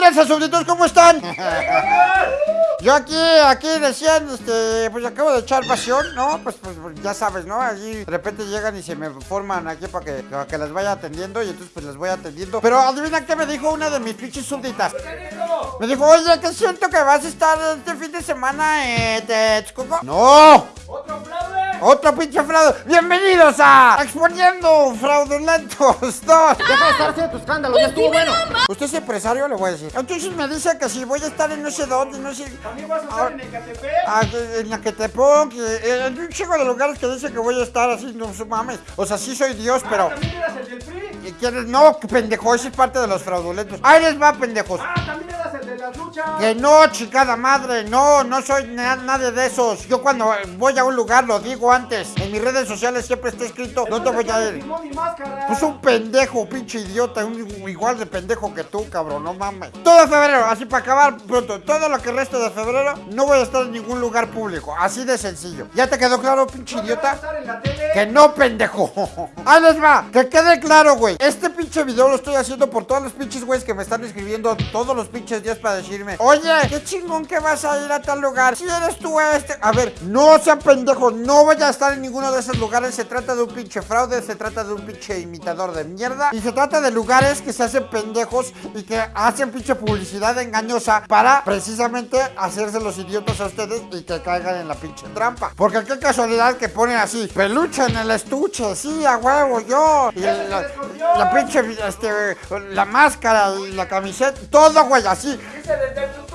tranza, súbditos? ¿Cómo están? Yo aquí, aquí decían, este, pues acabo de echar pasión, ¿no? Pues, pues, pues, ya sabes, ¿no? Allí de repente llegan y se me forman aquí para que, para que las vaya atendiendo y entonces pues las voy atendiendo. Pero adivina qué me dijo una de mis pinches súbditas. Me dijo, oye, que siento que vas a estar este fin de semana en Texcoco. ¡No! ¡Otro pinche fraude! ¡Bienvenidos a Exponiendo Fraudulentos 2! Deja de estar haciendo tu escándalo, ya estuvo bueno. Usted es empresario, le voy a decir. Entonces me dice que si voy a estar en no sé dónde, no sé. ¿También vas a estar en Ecatepec? Ah, en Yaquetepec, que- en un chico de lugares que dice que voy a estar así, no mames. O sea, sí soy Dios, pero. ¿También eras el del PRI? ¿y quieres? No, pendejo, ese es parte de los fraudulentos. Ahí les va, pendejos. Ah, ¿también las luchas? Que no, chicada madre, no, no soy na- nadie de esos. Yo cuando voy a un lugar lo digo antes. En mis redes sociales siempre está escrito, no te voy a ir. Pues un pendejo, pinche idiota, un igual de pendejo que tú, cabrón, no mames. Todo febrero, así para acabar pronto, todo lo que resta de febrero, no voy a estar en ningún lugar público, así de sencillo. ¿Ya te quedó claro, pinche ¿No te vas a idiota? Que no, pendejo. Ahí les va. Que quede claro, güey. Este pinche video lo estoy haciendo por todos los pinches güeyes que me están escribiendo todos los pinches días para decirme, oye, qué chingón que vas a ir a tal lugar. Si eres tú este. A ver, no sean pendejos. No voy a estar en ninguno de esos lugares. Se trata de un pinche fraude. Se trata de un pinche imitador de mierda. Y se trata de lugares que se hacen pendejos y que hacen pinche publicidad engañosa para precisamente hacerse los idiotas a ustedes y que caigan en la pinche trampa. Porque qué casualidad que ponen así, peluche en el estuche, sí, a huevo, yo. Y la, la pinche, este, la máscara y la camiseta, todo, güey, así. Dice desde el tutú.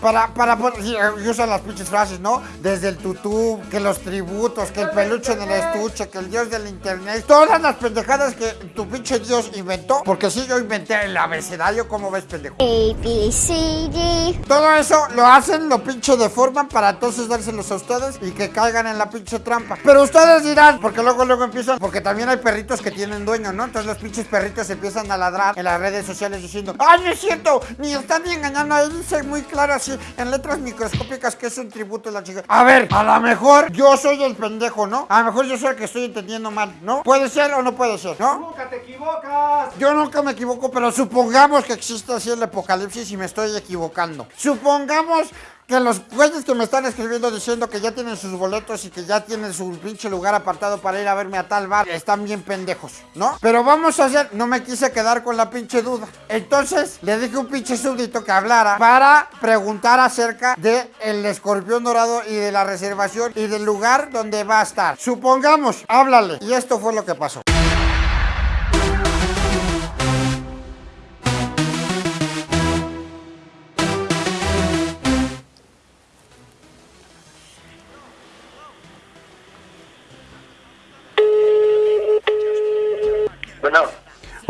Para, para, y usan las pinches frases, ¿no? Desde el tutú, que los tributos, que el peluche en el estuche, que el dios del internet. Todas las pendejadas que tu pinche dios inventó. Porque sí, yo inventé el abecedario, ¿cómo ves, pendejo? A, C, D. Todo eso lo hacen, lo pinche deforman para entonces dárselos a ustedes y que caigan en la pinche trampa. Pero ustedes dirán, porque luego luego empiezan, porque también hay perritos que tienen dueño, ¿no? Entonces los pinches perritos empiezan a ladrar en las redes sociales diciendo, ¡ay, no es cierto! Ni están ni engañando, ahí dice muy claro en letras microscópicas que es un tributo a la chica. A ver, a lo mejor yo soy el pendejo, ¿no? A lo mejor yo soy el que estoy entendiendo mal, ¿no? Puede ser o no puede ser, ¿no? Nunca te equivocas. Yo nunca me equivoco, pero supongamos que existe así el apocalipsis y me estoy equivocando. Supongamos que los güeyes que me están escribiendo diciendo que ya tienen sus boletos y que ya tienen su pinche lugar apartado para ir a verme a tal bar, están bien pendejos, ¿no? Pero vamos a hacer, no me quise quedar con la pinche duda. Entonces le dije a un pinche súbdito que hablara para preguntar acerca de el escorpión dorado y de la reservación y del lugar donde va a estar. Supongamos, háblale. Y esto fue lo que pasó.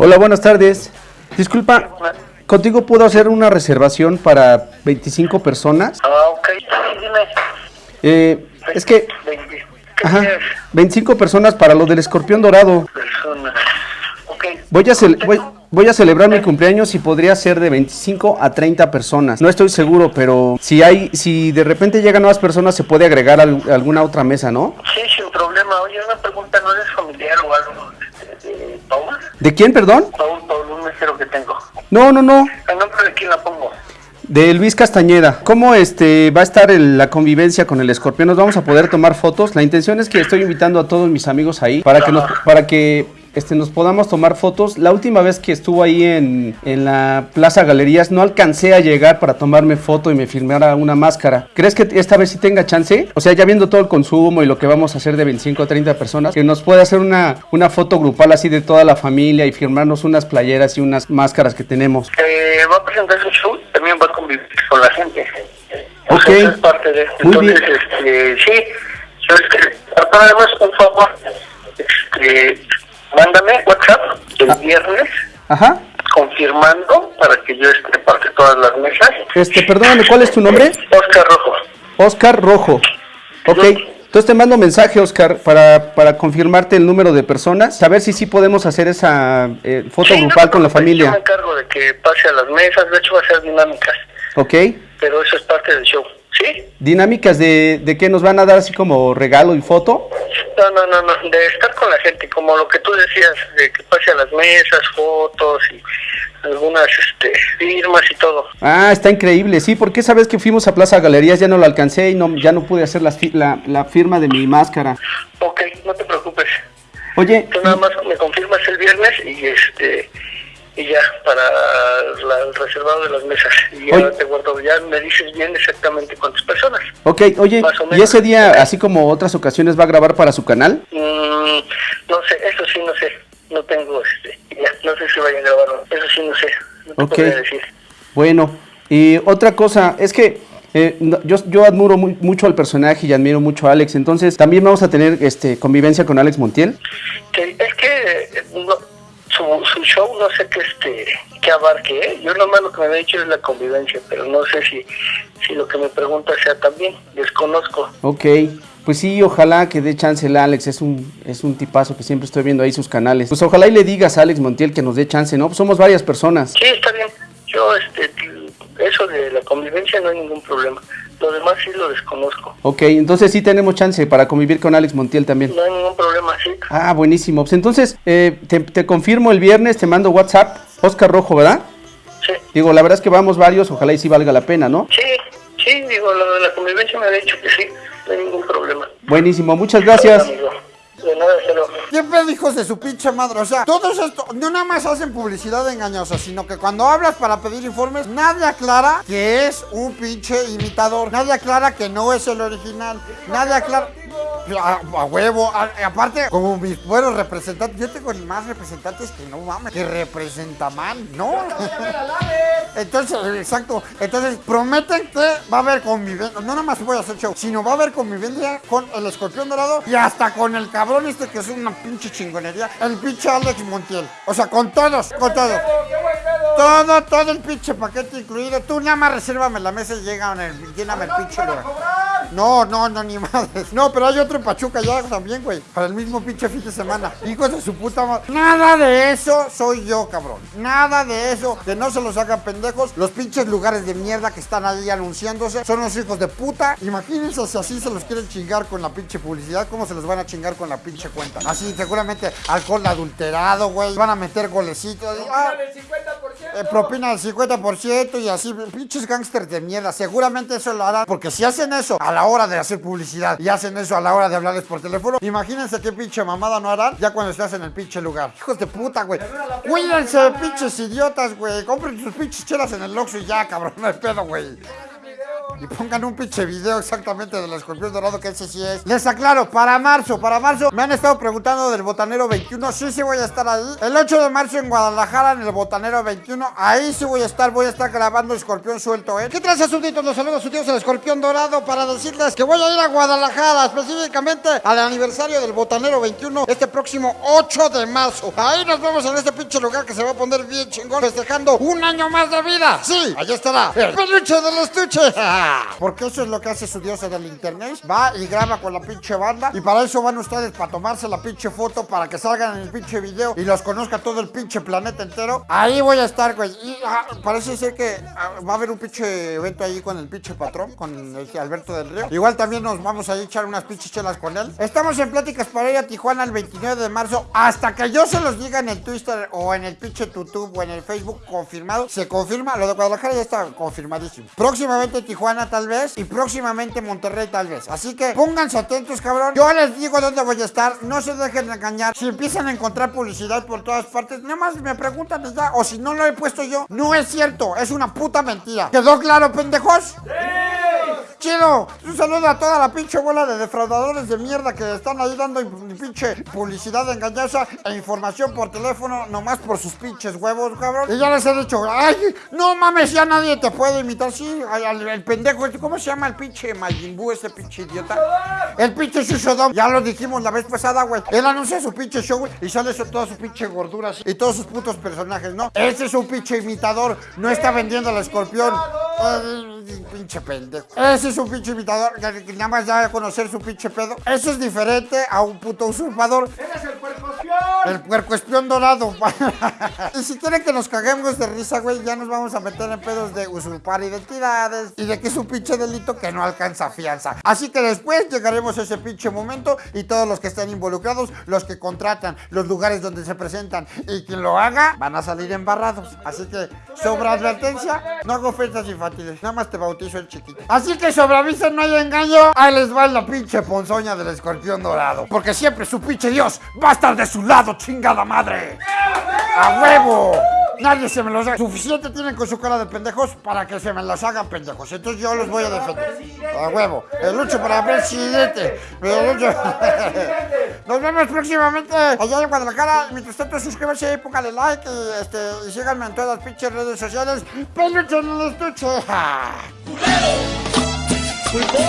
Hola, buenas tardes. Disculpa, ¿contigo puedo hacer una reservación para 25 personas? ah, ok, sí, dime. Eh, es que, 20 ajá, 25 personas para lo del escorpión dorado. personas. Voy a, voy, voy a celebrar mi cumpleaños y podría ser de 25 a 30 personas. No estoy seguro, pero si hay, si de repente llegan nuevas personas, se puede agregar al- alguna otra mesa, ¿no? Sí, sin problema. Oye, una pregunta, ¿no eres ¿De quién, perdón? Paul, Paul, un mesero que tengo. No, no, no. ¿El nombre de quién la pongo? De Luis Castañeda. ¿Cómo este va a estar el- la convivencia con el escorpión? ¿Nos vamos a poder tomar fotos? La intención es que estoy invitando a todos mis amigos ahí para que nos, para que este, nos podamos tomar fotos. La última vez que estuvo ahí en, en la Plaza Galerías no alcancé a llegar para tomarme foto y me filmara una máscara. ¿Crees que esta vez sí tenga chance? O sea, ya viendo todo el consumo y lo que vamos a hacer de 25 a 30 personas, que nos pueda hacer una, una foto grupal así de toda la familia y firmarnos unas playeras y unas máscaras que tenemos. Eh, va a presentar su show, también va a convivir con la gente. O Ok. sea, es parte de esto. Muy Entonces, bien. este, sí, además, un favor, este, el viernes Ajá. confirmando para que yo esté parte todas las mesas. Este, perdóname, ¿cuál es tu nombre? Oscar Rojo. Oscar Rojo. Ok. Entonces te mando mensaje, Oscar, para, para confirmarte el número de personas, saber si sí podemos hacer esa eh, foto Sí, no grupal te con la preocupes, Yo me familia. encargo de que pase a las mesas, de hecho va a ser dinámicas, Ok. pero eso es parte del show. ¿Sí? Dinámicas de, de que nos van a dar así como regalo y foto. No, no, no, no, de estar con la gente, como lo que tú decías, de que pase a las mesas, fotos y algunas este, firmas y todo. Ah, está increíble, sí, porque esa vez que fuimos a Plaza Galerías ya no lo alcancé y no, ya no pude hacer fi- la, la firma de mi máscara. Ok, no te preocupes. Oye, Tú nada más me confirmas el viernes y este y ya para la- el reservado de las mesas. Y ya te guardo, ya me dices bien exactamente cuántas personas. ok, oye, Más o ¿y ese día, así como otras ocasiones, va a grabar para su canal? Mm, no sé, eso sí no sé. No tengo este, ya, no sé si vaya a grabar. Eso sí no sé. No te Ok. podría decir. Bueno, y otra cosa, es que eh, no- yo, yo admiro mu- mucho al personaje y admiro mucho a Alex, entonces también vamos a tener este convivencia con Alex Montiel. Que, es que no, su, su show no sé qué este qué abarque. ¿eh? Yo nomás lo que me había dicho es la convivencia, pero no sé si, si lo que me pregunta sea también. Desconozco. Ok, pues sí, ojalá que dé chance el Alex, es un, es un tipazo que siempre estoy viendo ahí sus canales. Pues ojalá y le digas a Alex Montiel que nos dé chance, ¿no? Pues somos varias personas. Sí, está bien. Yo, este, eso de la convivencia no hay ningún problema. Lo demás sí lo desconozco. Ok, entonces sí tenemos chance para convivir con Alex Montiel también. No hay ningún problema, sí. Ah, buenísimo. Pues entonces, eh, te, te confirmo el viernes, te mando WhatsApp, Oscar Rojo, ¿verdad? Sí, Digo, la verdad es que vamos varios, ojalá y sí valga la pena, ¿no? sí, sí, digo, lo de la convivencia me ha dicho que sí. No hay ningún problema. Buenísimo, muchas gracias. De nada. Siempre hijos de su pinche madre. O sea, todos esto no nada más hacen publicidad engañosa, sino que cuando hablas para pedir informes, nadie aclara que es un pinche imitador. Nadie aclara que no es el original. Nadie aclara. A, a huevo, A- aparte, como mis buenos representantes, yo tengo más representantes que no mames, que representa mal, ¿no? Entonces, exacto. Entonces, prometen que va a haber convivencia. No nada más voy a hacer show, sino va a haber convivencia con el escorpión dorado y hasta con el cabrón este que es una pinche chingonería. El pinche Alex Montiel. O sea, con todos, con todos. Todo, todo el pinche paquete incluido. Tú nada más resérvame la mesa y llega en el, lléname el pinche lugar. No, no, no, ni madres. No, pero hay otro en Pachuca ya también, güey. Para el mismo pinche fin de semana. Hijos de su puta madre. Nada de eso soy yo, cabrón. Nada de eso. Que no se los hagan pendejos. Los pinches lugares de mierda que están ahí anunciándose son los hijos de puta. Imagínense si así se los quieren chingar con la pinche publicidad. ¿Cómo se los van a chingar con la pinche cuenta? Así, seguramente alcohol adulterado, güey. Van a meter golecitos. Ah, eh, propina del 50% y así, pinches gángsters de mierda. Seguramente eso lo harán. Porque si hacen eso a la hora de hacer publicidad y hacen eso a la hora de hablarles por teléfono, imagínense qué pinche mamada no harán ya cuando estás en el pinche lugar. Hijos de puta, güey. Cuídense, pinches idiotas, güey. Compren sus pinches chelas en el Oxxo y ya, cabrón. No hay pedo, güey. Y pongan un pinche video exactamente del escorpión dorado que ese sí es. Les aclaro, para marzo, para marzo, me han estado preguntando del Botanero 21. Sí, sí voy a estar ahí. El 8 de marzo en Guadalajara, en el Botanero 21. Ahí sí voy a estar, voy a estar grabando Escorpión Suelto, ¿eh? ¿Qué traes, súbditos? Los saludos su tío el Escorpión Dorado para decirles que voy a ir a Guadalajara, específicamente al aniversario del Botanero 21, este próximo 8 de marzo. Ahí nos vemos en este pinche lugar que se va a poner bien chingón, festejando un año más de vida. Sí, allá estará el peluche del estuche. Porque eso es lo que hace su diosa del internet. Va y graba con la pinche banda. Y para eso van ustedes para tomarse la pinche foto, para que salgan en el pinche video y los conozca todo el pinche planeta entero. Ahí voy a estar, güey. Y ah, parece ser que ah, va a haber un pinche evento ahí con el pinche patrón, con el Alberto del Río. Igual también nos vamos a echar unas pinches chelas con él. Estamos en pláticas para ir a Tijuana el 29 de marzo. Hasta que yo se los diga en el Twitter o en el pinche YouTube o en el Facebook confirmado. Se confirma. Lo de Guadalajara ya está confirmadísimo. Próximamente Tijuana tal vez. Y próximamente Monterrey tal vez. Así que pónganse atentos, cabrón. Yo les digo dónde voy a estar. No se dejen engañar. Si empiezan a encontrar publicidad por todas partes, nada más me preguntan ya. O si no lo he puesto yo, no es cierto. Es una puta mentira. ¿Quedó claro, pendejos? Chido, un saludo a toda la pinche bola de defraudadores de mierda que están ahí dando in- pinche publicidad engañosa e información por teléfono nomás por sus pinches huevos, cabrón. Y ya les he dicho, ay, no mames, ya nadie te puede imitar, sí, al- al- el pendejo, este, ¿cómo se llama el pinche Majin Buu, ese pinche idiota? El pinche Shushodom, ya lo dijimos la vez pasada, güey. Él anuncia su pinche show güey, y sale toda su pinche gordura así, y todos sus putos personajes, ¿no? Ese es un pinche imitador, no está vendiendo al escorpión. Ay, pinche pendejo. Ese es un pinche imitador que, nada más da a conocer su pinche pedo. Eso es diferente a un puto usurpador. ¡Eres el puerco escorpión! El puerco espión dorado. y si quieren que nos caguemos de risa, güey, ya nos vamos a meter en pedos de usurpar identidades y de que es un pinche delito que no alcanza fianza. Así que después llegaremos a ese pinche momento y todos los que estén involucrados, los que contratan, los lugares donde se presentan y quien lo haga, van a salir embarrados. Así que, sobre advertencia, no hago fiestas infantiles, nada más te bautizo el chiquito. Así que sobre aviso, no hay engaño, ahí les va la pinche ponzoña del escorpión dorado. Porque siempre su pinche Dios va a estar de su lado, chingada madre. ¡A huevo! Nadie se me los haga. Suficiente tienen con su cara de pendejos para que se me los hagan pendejos. Entonces yo los voy a defender. A huevo. El lucho para presidente. El lucho- Nos vemos próximamente allá en Guadalajara. Mientras tanto, suscríbanse, póngale like y, este, y síganme en todas las pinches redes sociales. Peluche en el estuche. Culpó